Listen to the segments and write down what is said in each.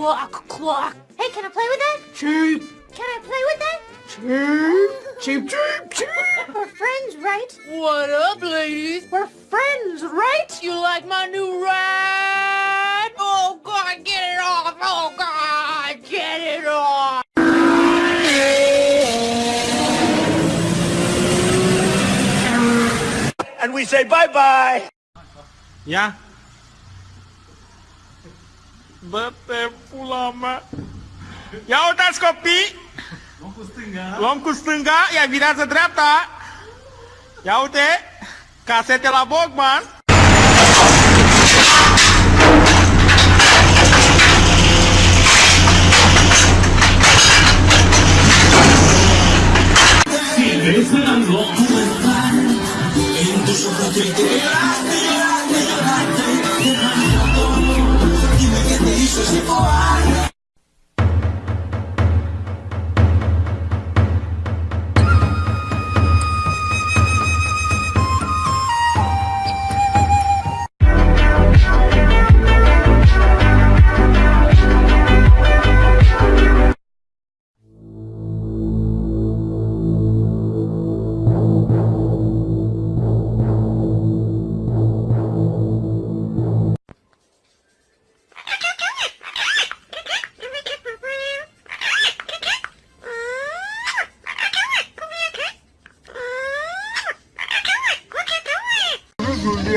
quack, quack. Hey, can I play with that? Cheap, Can I play with that? cheap, cheap, cheap, cheap. We're friends, right? What up, ladies? We're friends, right? You like my new ride? Oh, God, get it off! Oh, God, get it off! And we say bye-bye. Bătepula Ia uitați copii! Luăm cu stânga. Luăm cu stânga, ea virează dreapta. Ia uite, é casete la Bogman. Silvestre Anglo, tu estás en tu sofá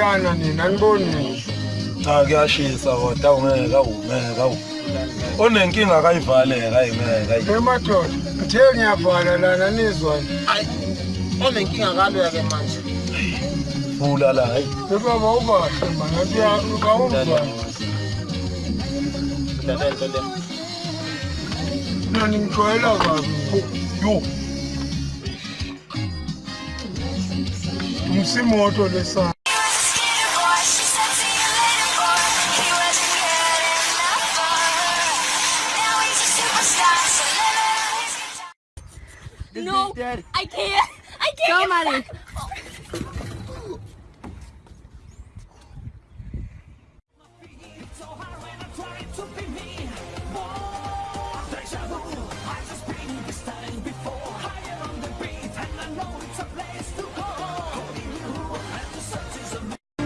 kuyana nina anibonise cha kuyashisa kodwa awungeke awungeke awu. Onenkinga akayivaleka ayingeke ayi. Emadoda ngithe ngiyavala lana nizwa ayi onenkinga kalwa ke manje. Vula la hayi baba ubahle manje uyakawumva nani ngijwayela kabi. Yo. Umsimoto lesana lesa. No, I can't. I can't. Go, Molly.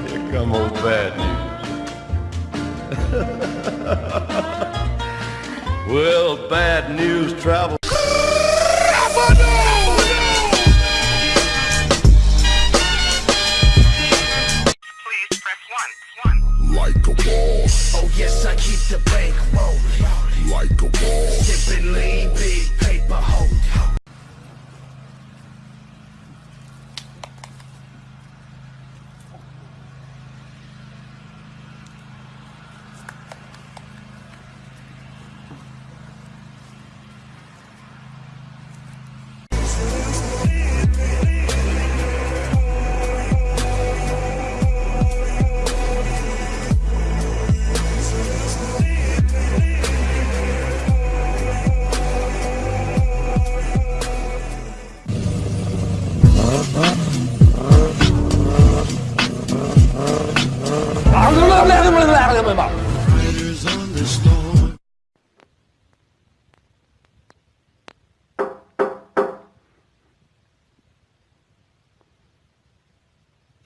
Here come old bad news. well, bad news travels.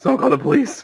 Someone call the police.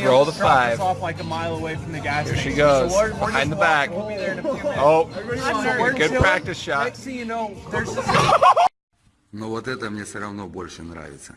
Danny roll the dropped us five. off like a mile away from the gas Here she station. goes, So we're, we're behind just the walking. back. We'll be there in a few minutes. Oh, So we're good chilling. practice shot. Next thing you know, there's this Но вот это мне все равно больше нравится.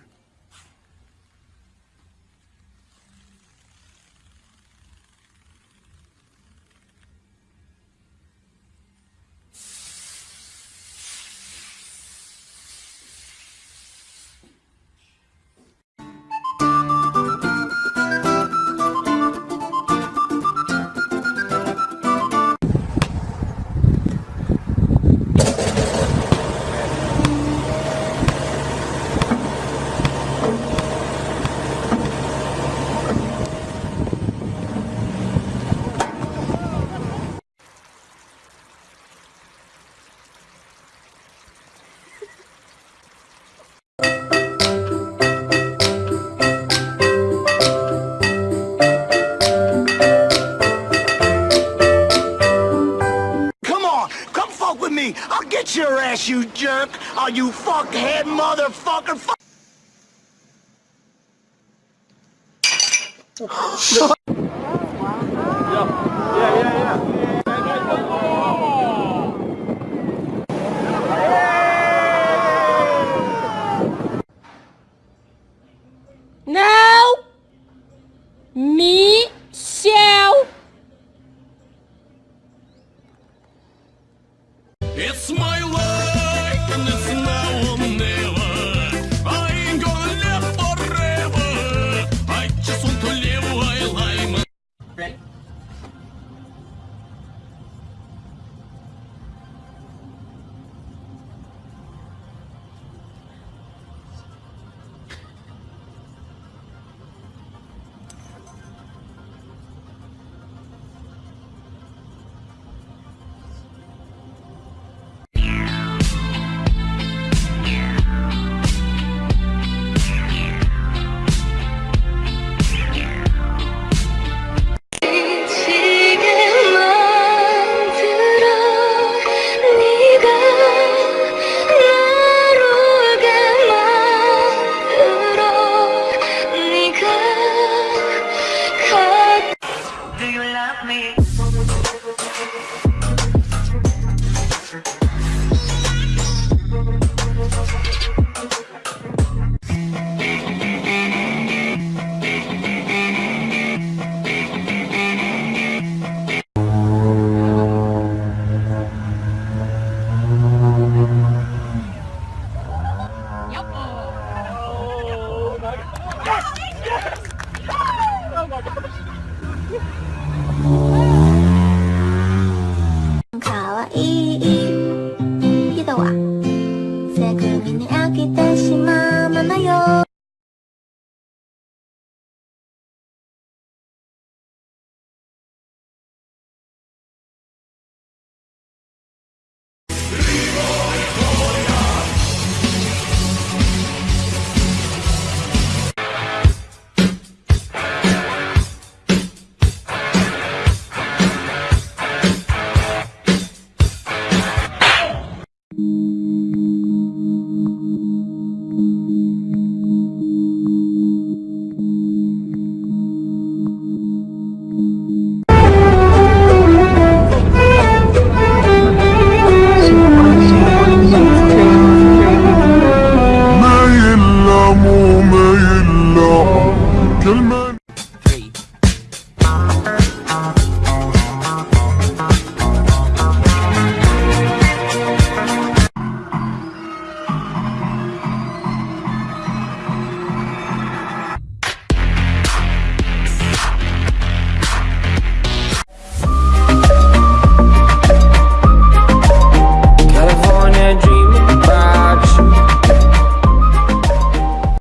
Get your ass, you jerk. Oh, you fuckhead motherfucker. Fuck.